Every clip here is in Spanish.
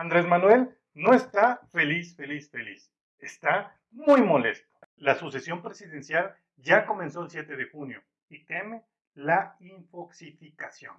Andrés Manuel no está feliz, feliz, feliz. Está muy molesto. La sucesión presidencial ya comenzó el 7 de junio y teme la infoxificación.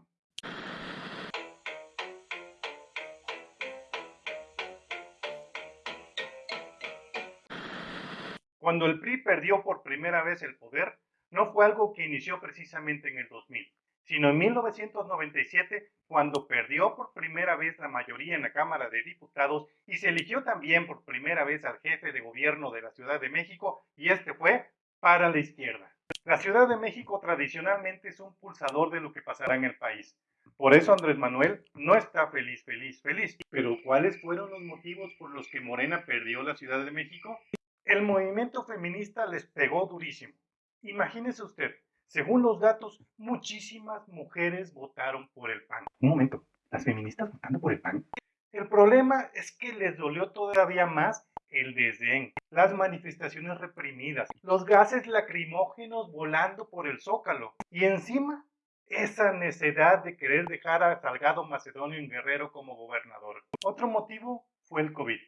Cuando el PRI perdió por primera vez el poder, no fue algo que inició precisamente en el 2000, sino en 1997 cuando perdió por primera vez la mayoría en la Cámara de Diputados y se eligió también por primera vez al jefe de gobierno de la Ciudad de México y este fue para la izquierda. La Ciudad de México tradicionalmente es un pulsador de lo que pasará en el país. Por eso Andrés Manuel no está feliz, feliz, feliz. Pero ¿cuáles fueron los motivos por los que Morena perdió la Ciudad de México? El movimiento feminista les pegó durísimo. Imagínese usted, según los datos, muchísimas mujeres votaron por el PAN. Un momento, ¿las feministas votando por el PAN? El problema es que les dolió todavía más el desdén, las manifestaciones reprimidas, los gases lacrimógenos volando por el zócalo y encima esa necesidad de querer dejar a Salgado Macedonio en Guerrero como gobernador. Otro motivo fue el COVID.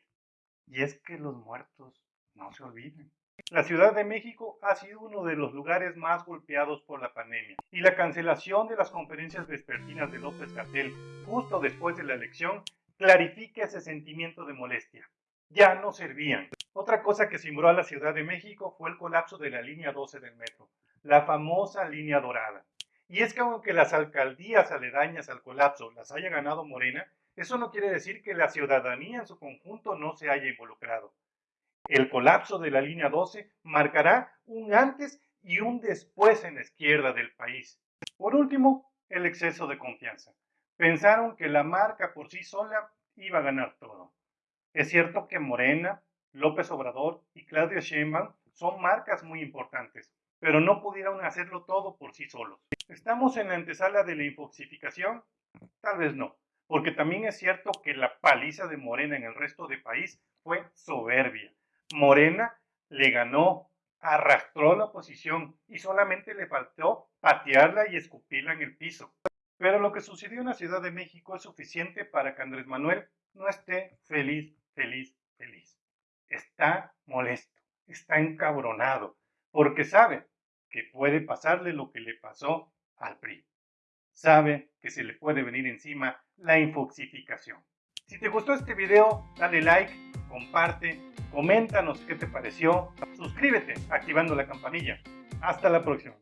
Y es que los muertos no se olviden. La Ciudad de México ha sido uno de los lugares más golpeados por la pandemia y la cancelación de las conferencias vespertinas de López Gatell justo después de la elección clarifica ese sentimiento de molestia. Ya no servían. Otra cosa que simbró a la Ciudad de México fue el colapso de la línea 12 del metro, la famosa línea dorada. Y es que aunque las alcaldías aledañas al colapso las haya ganado Morena, eso no quiere decir que la ciudadanía en su conjunto no se haya involucrado. El colapso de la línea 12 marcará un antes y un después en la izquierda del país. Por último, el exceso de confianza. Pensaron que la marca por sí sola iba a ganar todo. Es cierto que Morena, López Obrador y Claudia Sheinbaum son marcas muy importantes, pero no pudieron hacerlo todo por sí solos. ¿Estamos en la antesala de la infoxificación? Tal vez no, porque también es cierto que la paliza de Morena en el resto del país fue soberbia. Morena le ganó, arrastró la oposición y solamente le faltó patearla y escupirla en el piso. Pero lo que sucedió en la Ciudad de México es suficiente para que Andrés Manuel no esté feliz, feliz, feliz. Está molesto, está encabronado, porque sabe que puede pasarle lo que le pasó al PRI. Sabe que se le puede venir encima la infoxificación. Si te gustó este video, dale like, comparte, coméntanos qué te pareció, suscríbete activando la campanilla. Hasta la próxima.